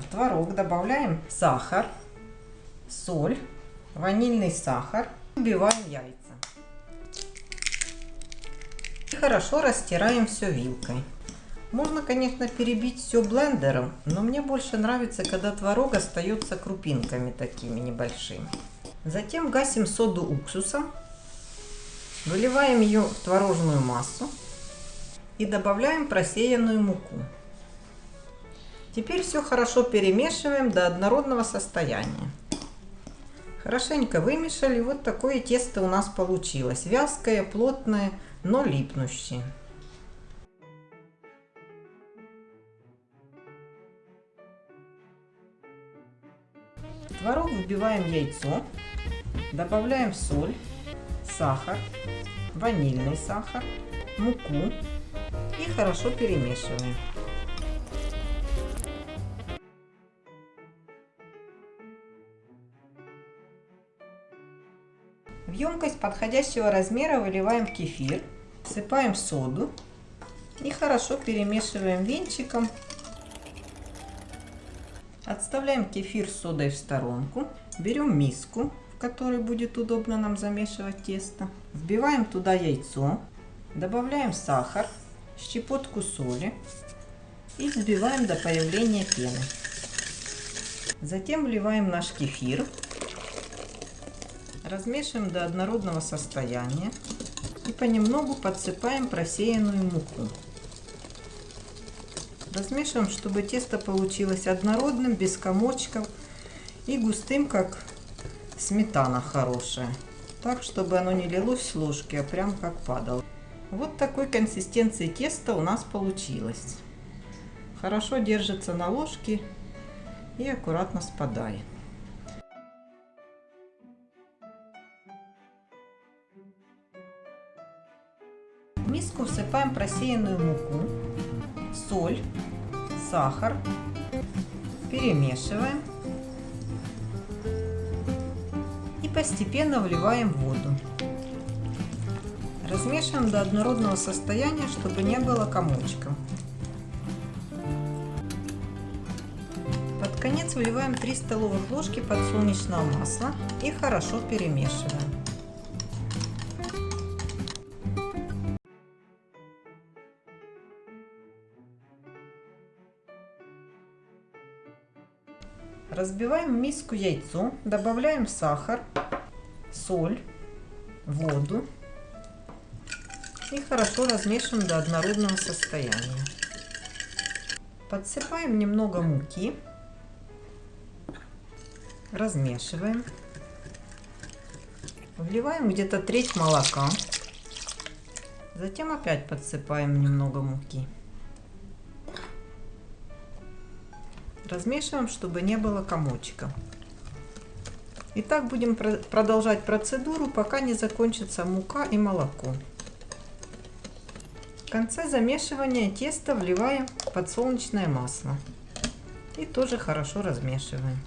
В творог добавляем сахар, соль, ванильный сахар. Убиваем яйца. И хорошо растираем все вилкой. Можно, конечно, перебить все блендером, но мне больше нравится, когда творог остается крупинками такими небольшими. Затем гасим соду уксусом, выливаем ее в творожную массу и добавляем просеянную муку. Теперь все хорошо перемешиваем до однородного состояния. Хорошенько вымешали, вот такое тесто у нас получилось. Вязкое, плотное, но липнущее. В творог вбиваем яйцо, добавляем соль, сахар, ванильный сахар, муку и хорошо перемешиваем. В емкость подходящего размера выливаем кефир, всыпаем соду и хорошо перемешиваем венчиком. Отставляем кефир с содой в сторонку. Берем миску, в которой будет удобно нам замешивать тесто. Вбиваем туда яйцо, добавляем сахар, щепотку соли и взбиваем до появления пены. Затем вливаем наш кефир Размешиваем до однородного состояния и понемногу подсыпаем просеянную муку. Размешиваем, чтобы тесто получилось однородным, без комочков и густым, как сметана хорошая. Так, чтобы оно не лилось с ложки, а прям как падало. Вот такой консистенции теста у нас получилось. Хорошо держится на ложке и аккуратно спадает. В миску всыпаем просеянную муку, соль, сахар, перемешиваем и постепенно вливаем воду. Размешиваем до однородного состояния, чтобы не было комочков. Под конец выливаем 3 столовых ложки подсолнечного масла и хорошо перемешиваем. Разбиваем в миску яйцо, добавляем сахар, соль, воду и хорошо размешиваем до однородного состояния. Подсыпаем немного муки, размешиваем, вливаем где-то треть молока, затем опять подсыпаем немного муки. Размешиваем, чтобы не было комочка. И так будем продолжать процедуру, пока не закончится мука и молоко. В конце замешивания теста вливаем подсолнечное масло. И тоже хорошо размешиваем.